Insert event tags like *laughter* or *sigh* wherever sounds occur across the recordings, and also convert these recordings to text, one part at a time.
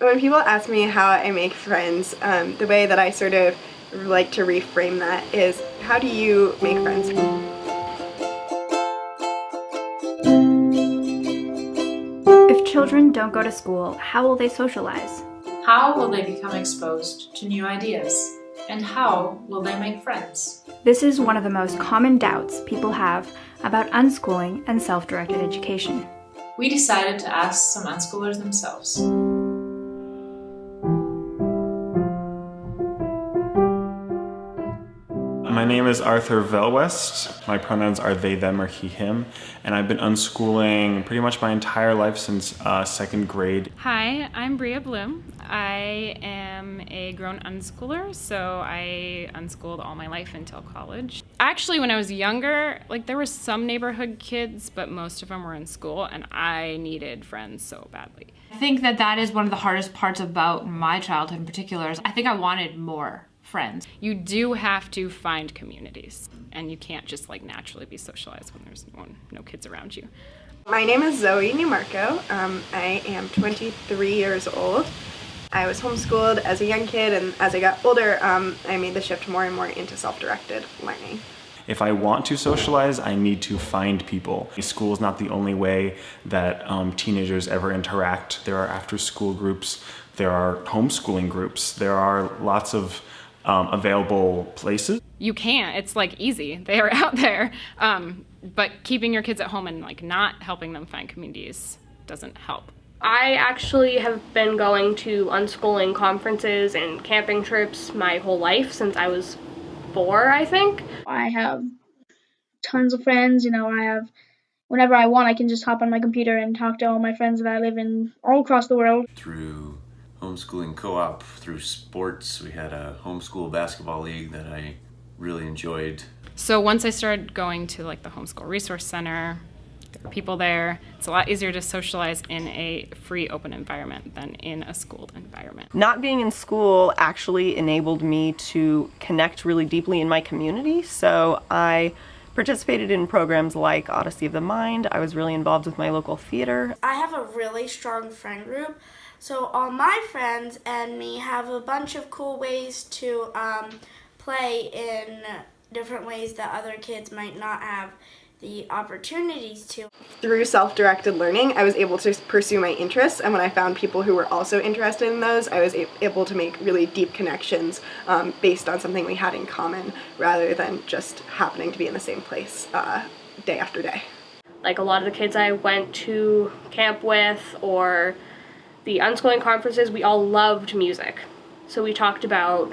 When people ask me how I make friends, um, the way that I sort of like to reframe that is, how do you make friends? If children don't go to school, how will they socialize? How will they become exposed to new ideas? And how will they make friends? This is one of the most common doubts people have about unschooling and self-directed education. We decided to ask some unschoolers themselves. Name is Arthur Velwest. My pronouns are they, them, or he, him. And I've been unschooling pretty much my entire life since uh, second grade. Hi, I'm Bria Bloom. I am a grown unschooler, so I unschooled all my life until college. Actually, when I was younger, like there were some neighborhood kids, but most of them were in school, and I needed friends so badly. I think that that is one of the hardest parts about my childhood in particular. is I think I wanted more friends. You do have to find communities, and you can't just like naturally be socialized when there's no, no kids around you. My name is Zoe Newmarco. Um, I am 23 years old. I was homeschooled as a young kid and as I got older um, I made the shift more and more into self-directed learning. If I want to socialize, I need to find people. School is not the only way that um, teenagers ever interact. There are after school groups, there are homeschooling groups, there are lots of um, available places. You can't. It's like easy. *laughs* They are out there. Um, but keeping your kids at home and like not helping them find communities doesn't help. I actually have been going to unschooling conferences and camping trips my whole life since I was four, I think. I have tons of friends, you know, I have whenever I want I can just hop on my computer and talk to all my friends that I live in all across the world. Through homeschooling co-op through sports. We had a homeschool basketball league that I really enjoyed. So once I started going to like the homeschool resource center, there are people there. It's a lot easier to socialize in a free open environment than in a schooled environment. Not being in school actually enabled me to connect really deeply in my community. So I participated in programs like Odyssey of the Mind. I was really involved with my local theater. I have a really strong friend group so all my friends and me have a bunch of cool ways to um, play in different ways that other kids might not have the opportunities to. Through self-directed learning, I was able to pursue my interests, and when I found people who were also interested in those, I was able to make really deep connections um, based on something we had in common, rather than just happening to be in the same place uh, day after day. Like a lot of the kids I went to camp with, or the unschooling conferences, we all loved music. So we talked about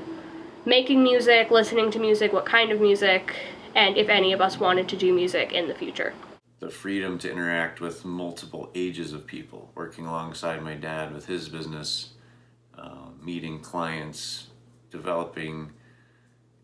making music, listening to music, what kind of music, and if any of us wanted to do music in the future. The freedom to interact with multiple ages of people, working alongside my dad with his business, uh, meeting clients, developing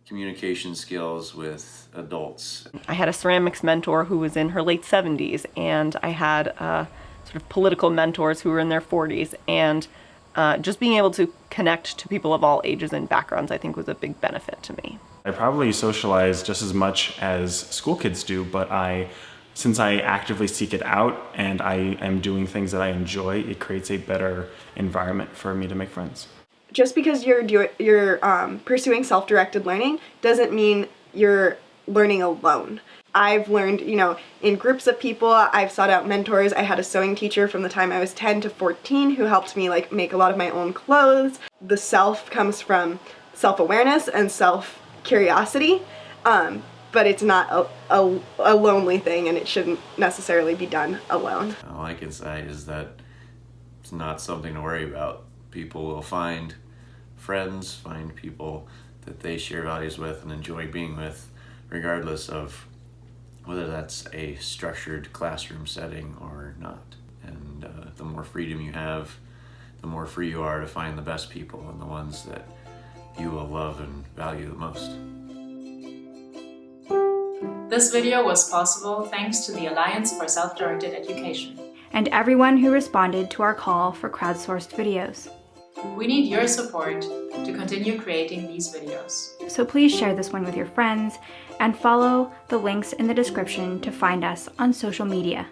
communication skills with adults. I had a ceramics mentor who was in her late 70s and I had a sort of political mentors who were in their 40s and uh, just being able to connect to people of all ages and backgrounds I think was a big benefit to me. I probably socialize just as much as school kids do, but I, since I actively seek it out and I am doing things that I enjoy, it creates a better environment for me to make friends. Just because you're, you're um, pursuing self-directed learning doesn't mean you're learning alone. I've learned, you know, in groups of people, I've sought out mentors. I had a sewing teacher from the time I was 10 to 14 who helped me like make a lot of my own clothes. The self comes from self-awareness and self-curiosity, um, but it's not a, a, a lonely thing and it shouldn't necessarily be done alone. All I can say is that it's not something to worry about. People will find friends, find people that they share values with and enjoy being with, regardless of whether that's a structured classroom setting or not. And uh, the more freedom you have, the more free you are to find the best people and the ones that you will love and value the most. This video was possible thanks to the Alliance for Self-Directed Education. And everyone who responded to our call for crowdsourced videos. We need your support to continue creating these videos. So please share this one with your friends and follow the links in the description to find us on social media.